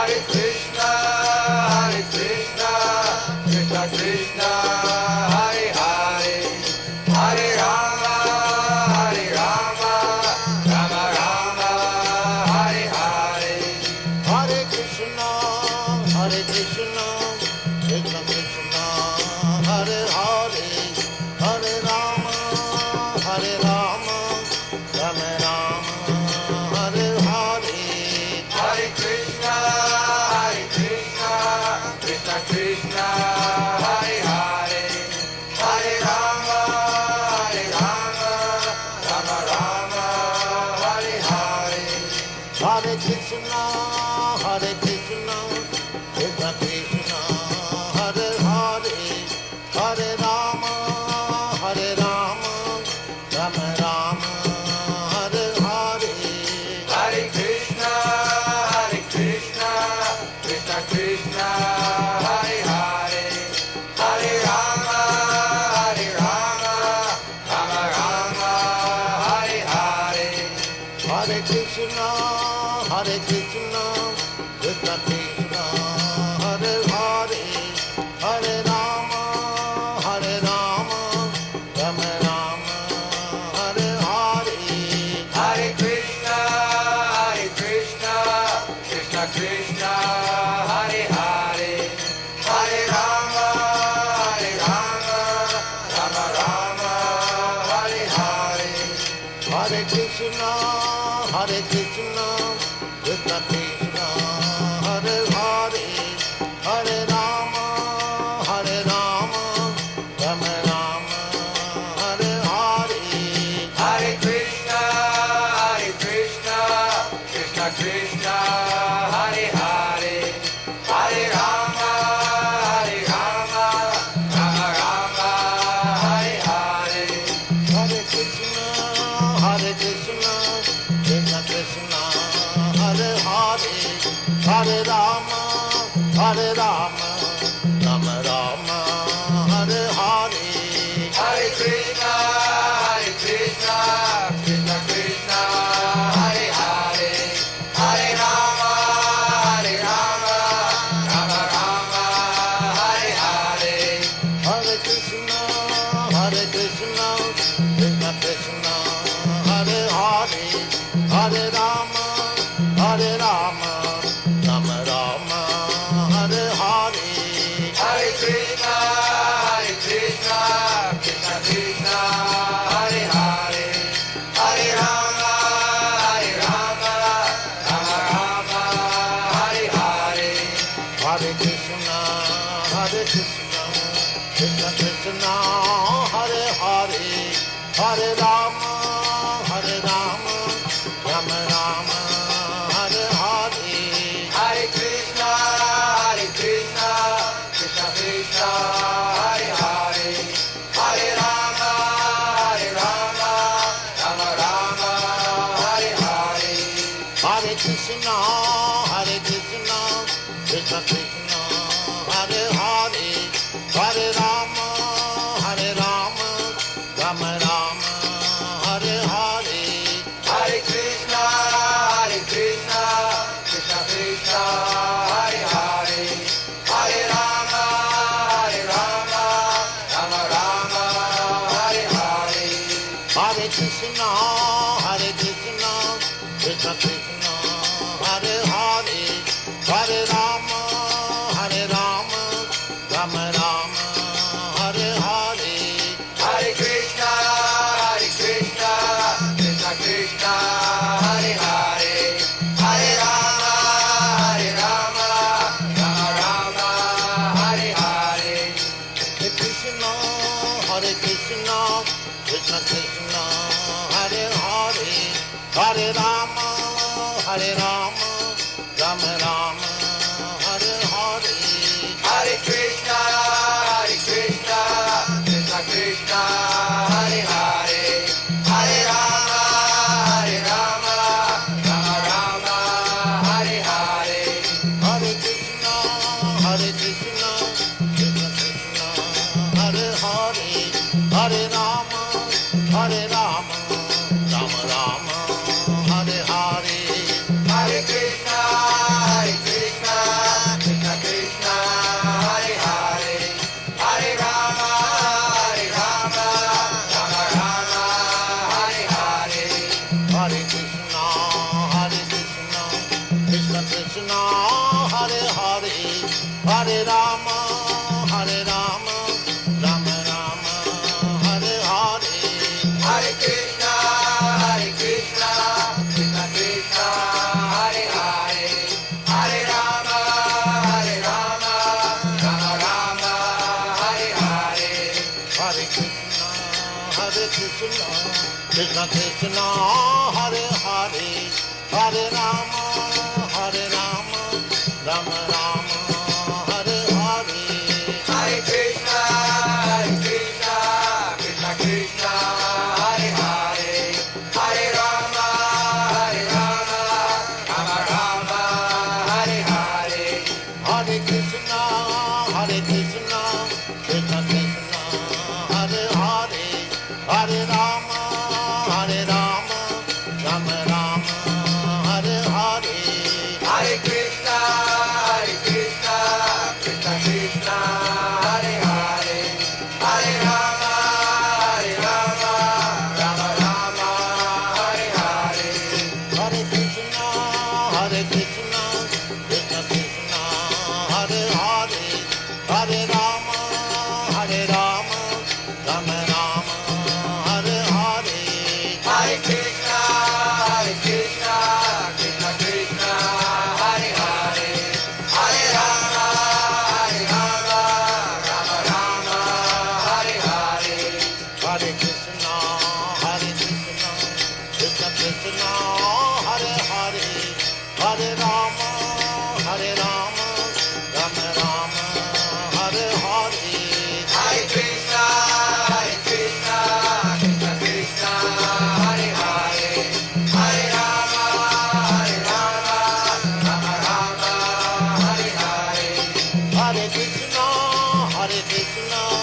parecer Hare Hare Ram Hare Ram Ram Ram. Krishna Krishna, Hare Hare, Hare Rama, Hare Rama, Rama Rama, Hare Hare, Hare Krishna, Hare Krishna, Hare Hare, Hare Rama, Hare Rama, Rama Rama, Hare Hare, Hare Krishna, Hare Krishna, Krishna Krishna. Hare Ram, Ram Ram, Hare Hare. Hare Krishna, Hare Krishna, Krishna Krishna, Hare Hare. Hare Rama, Hare Rama, Rama Rama, Hare Hare. Hare Krishna, Hare Krishna. Krishna Krishna Hare Hare Hare Rama Hare Rama Rama Rama Hare Hare. Hare Krishna Hare Krishna Krishna Krishna Hare Hare Hare Rama Hare Rama Rama Rama Hare Hare. Hare Krishna Hare Krishna no.